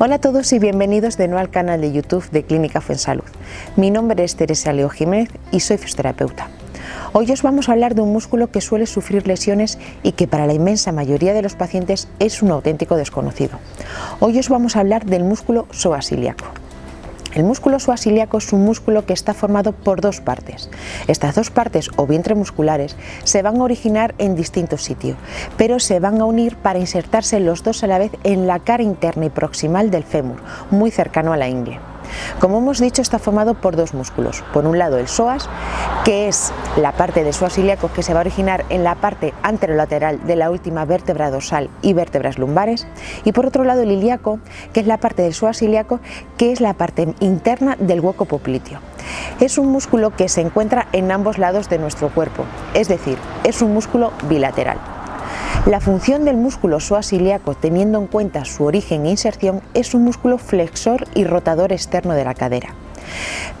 Hola a todos y bienvenidos de nuevo al canal de YouTube de Clínica Fuensalud. Mi nombre es Teresa Leo Jiménez y soy fisioterapeuta. Hoy os vamos a hablar de un músculo que suele sufrir lesiones y que para la inmensa mayoría de los pacientes es un auténtico desconocido. Hoy os vamos a hablar del músculo psoas ilíaco. El músculo suasiliaco es un músculo que está formado por dos partes. Estas dos partes o vientre musculares se van a originar en distintos sitios, pero se van a unir para insertarse los dos a la vez en la cara interna y proximal del fémur, muy cercano a la ingle. Como hemos dicho, está formado por dos músculos. Por un lado el psoas, que es la parte del psoas ilíaco que se va a originar en la parte anterolateral de la última vértebra dorsal y vértebras lumbares. Y por otro lado el ilíaco, que es la parte del psoas ilíaco, que es la parte interna del hueco popliteo. Es un músculo que se encuentra en ambos lados de nuestro cuerpo, es decir, es un músculo bilateral. La función del músculo psoas ilíaco, teniendo en cuenta su origen e inserción, es un músculo flexor y rotador externo de la cadera.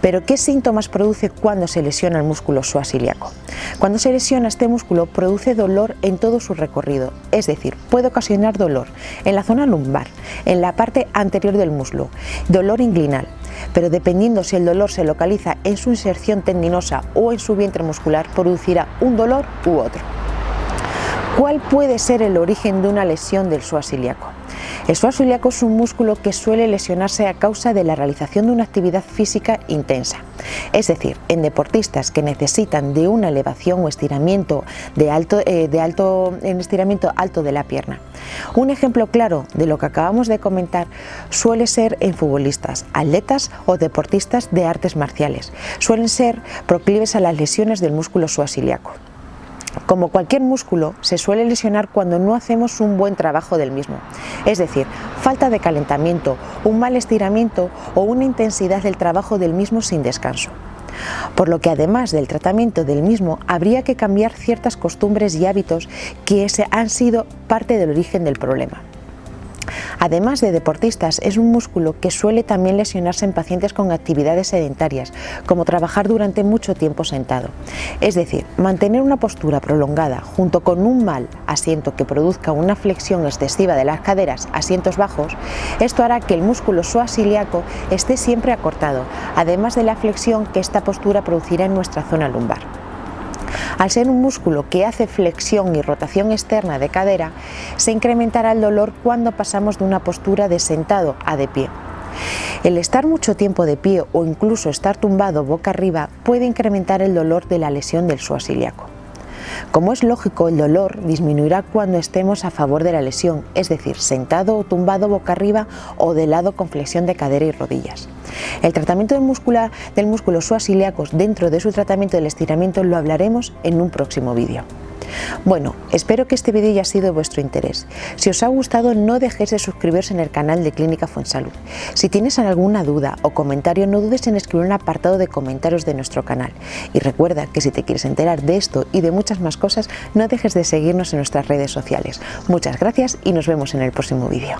Pero ¿qué síntomas produce cuando se lesiona el músculo psoas ilíaco? Cuando se lesiona este músculo produce dolor en todo su recorrido, es decir, puede ocasionar dolor en la zona lumbar, en la parte anterior del muslo, dolor inguinal, pero dependiendo si el dolor se localiza en su inserción tendinosa o en su vientre muscular, producirá un dolor u otro. ¿Cuál puede ser el origen de una lesión del psoas? El psoas es un músculo que suele lesionarse a causa de la realización de una actividad física intensa, es decir, en deportistas que necesitan de una elevación o estiramiento de alto, eh, de alto, en estiramiento alto de la pierna. Un ejemplo claro de lo que acabamos de comentar suele ser en futbolistas, atletas o deportistas de artes marciales. Suelen ser proclives a las lesiones del músculo psoas. Como cualquier músculo, se suele lesionar cuando no hacemos un buen trabajo del mismo, es decir, falta de calentamiento, un mal estiramiento o una intensidad del trabajo del mismo sin descanso. Por lo que además del tratamiento del mismo, habría que cambiar ciertas costumbres y hábitos que han sido parte del origen del problema. Además de deportistas, es un músculo que suele también lesionarse en pacientes con actividades sedentarias, como trabajar durante mucho tiempo sentado. Es decir, mantener una postura prolongada junto con un mal asiento que produzca una flexión excesiva de las caderas, asientos bajos, esto hará que el músculo ilíaco esté siempre acortado, además de la flexión que esta postura producirá en nuestra zona lumbar. Al ser un músculo que hace flexión y rotación externa de cadera, se incrementará el dolor cuando pasamos de una postura de sentado a de pie. El estar mucho tiempo de pie o incluso estar tumbado boca arriba puede incrementar el dolor de la lesión del psoas ilíaco. Como es lógico, el dolor disminuirá cuando estemos a favor de la lesión, es decir, sentado o tumbado boca arriba o de lado con flexión de cadera y rodillas. El tratamiento del, del músculo psoas ilíacos dentro de su tratamiento del estiramiento lo hablaremos en un próximo vídeo. Bueno, espero que este vídeo haya sido de vuestro interés. Si os ha gustado no dejéis de suscribiros en el canal de Clínica Fuensalud. Si tienes alguna duda o comentario no dudes en escribir un apartado de comentarios de nuestro canal. Y recuerda que si te quieres enterar de esto y de muchas más cosas no dejes de seguirnos en nuestras redes sociales. Muchas gracias y nos vemos en el próximo vídeo.